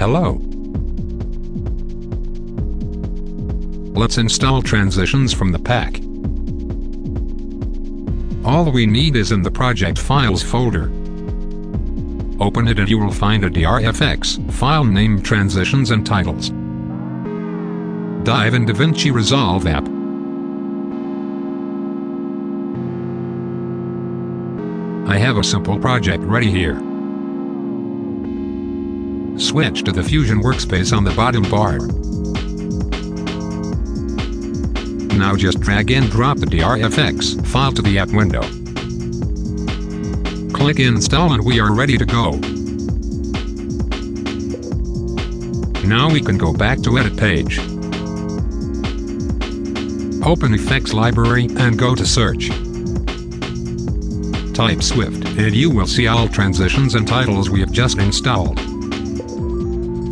Hello. Let's install transitions from the pack. All we need is in the project files folder. Open it and you will find a DRFX file named transitions and titles. Dive in DaVinci Resolve app. I have a simple project ready here. Switch to the Fusion workspace on the bottom bar. Now just drag and drop the DRFX file to the app window. Click install and we are ready to go. Now we can go back to edit page. Open effects library and go to search. Type Swift and you will see all transitions and titles we have just installed.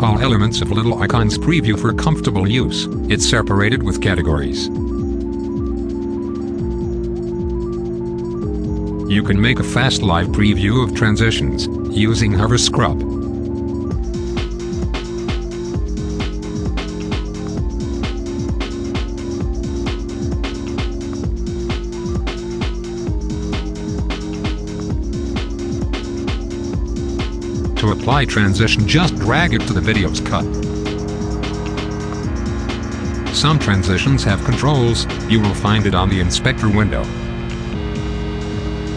All elements of Little Icons preview for comfortable use. It's separated with categories. You can make a fast live preview of transitions using Hover Scrub. To apply transition just drag it to the video's cut. Some transitions have controls, you will find it on the inspector window.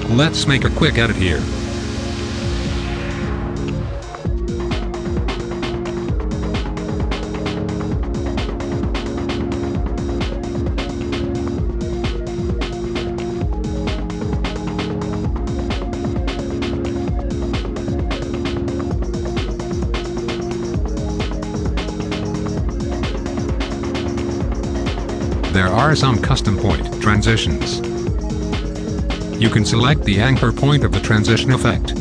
Let's make a quick edit here. There are some custom point transitions. You can select the anchor point of the transition effect.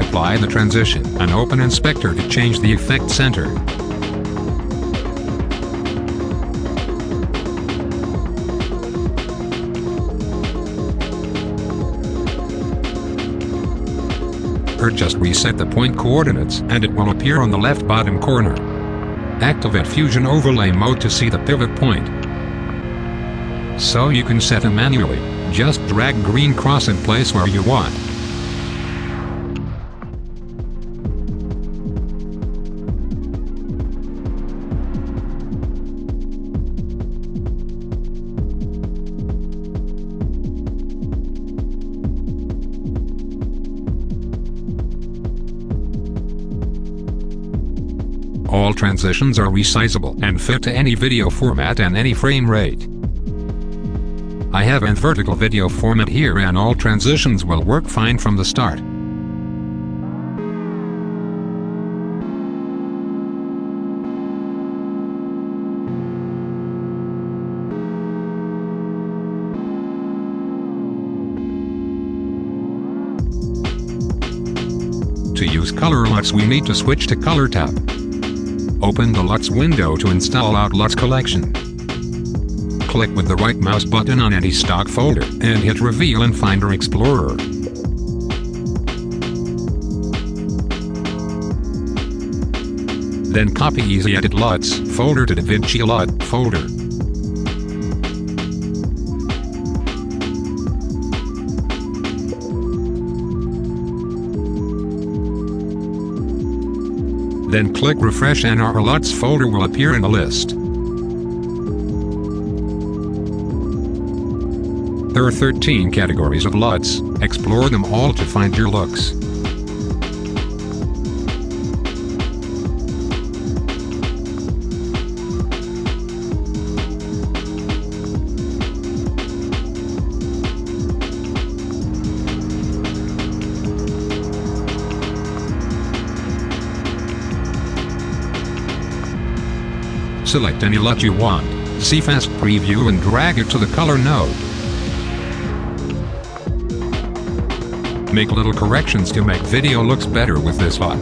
Apply the transition and open Inspector to change the effect center. Or just reset the point coordinates and it will appear on the left bottom corner. Activate Fusion Overlay Mode to see the pivot point. So you can set them manually. Just drag green cross in place where you want. All transitions are resizable and fit to any video format and any frame rate. I have a vertical video format here and all transitions will work fine from the start. To use Color LUTs we need to switch to Color tab. Open the LUTs window to install out LUTs collection click with the right mouse button on any stock folder, and hit Reveal in Finder Explorer. Then copy Easy Edit LUTs folder to DaVinci LUT folder. Then click Refresh and our LUTs folder will appear in a list. There are 13 categories of LUTs, explore them all to find your looks. Select any LUT you want, see Fast Preview and drag it to the color node. Make little corrections to make video looks better with this LUT.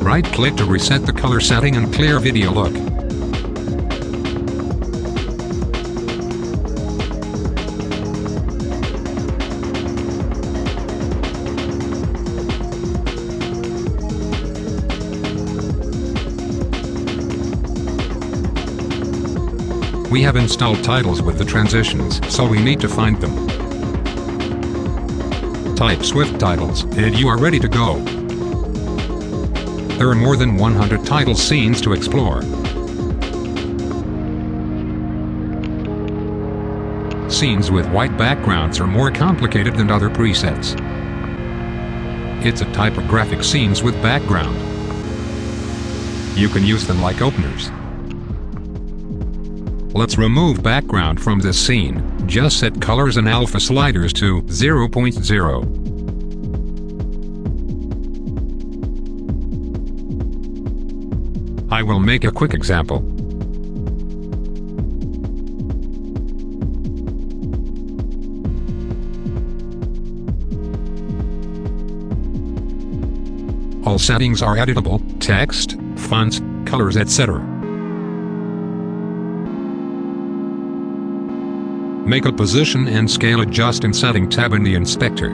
Right-click to reset the color setting and clear video look. We have installed titles with the transitions, so we need to find them. Type Swift titles, and you are ready to go. There are more than 100 title scenes to explore. Scenes with white backgrounds are more complicated than other presets. It's a type of graphic scenes with background. You can use them like openers. Let's remove background from this scene, just set colors and alpha sliders to 0.0. I will make a quick example. All settings are editable, text, fonts, colors etc. Make a position and scale adjust in setting tab in the inspector.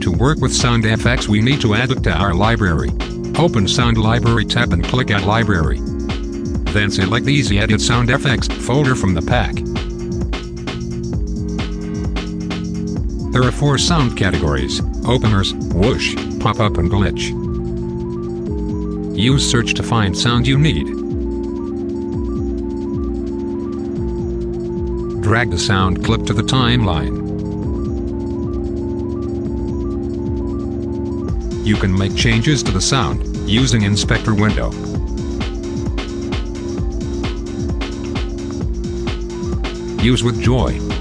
To work with Sound SoundFX we need to add it to our library. Open Sound Library tab and click Add Library. Then select the Easy Edit SoundFX folder from the pack. There are four sound categories, openers, whoosh, pop-up and glitch. Use search to find sound you need. Drag the sound clip to the timeline. You can make changes to the sound, using Inspector window. Use with joy.